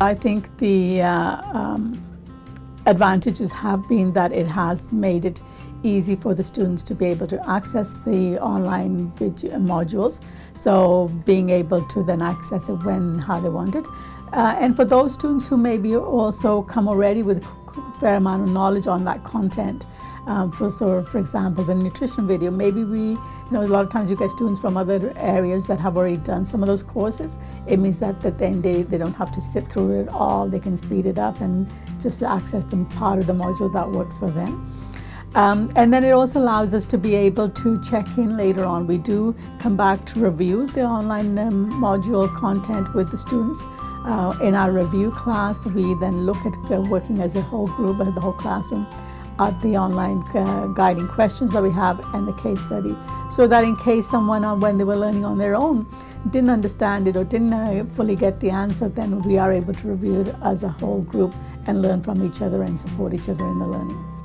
I think the uh, um, advantages have been that it has made it easy for the students to be able to access the online modules. So being able to then access it when how they want it. Uh, and for those students who maybe also come already with fair amount of knowledge on that content, um, for, so for example, the nutrition video, maybe we, you know, a lot of times you get students from other areas that have already done some of those courses. It means that, that then they, they don't have to sit through it all. They can speed it up and just access the part of the module that works for them. Um, and then it also allows us to be able to check in later on. We do come back to review the online um, module content with the students. Uh, in our review class, we then look at uh, working as a whole group, the whole classroom, at the online uh, guiding questions that we have and the case study so that in case someone uh, when they were learning on their own didn't understand it or didn't uh, fully get the answer then we are able to review it as a whole group and learn from each other and support each other in the learning.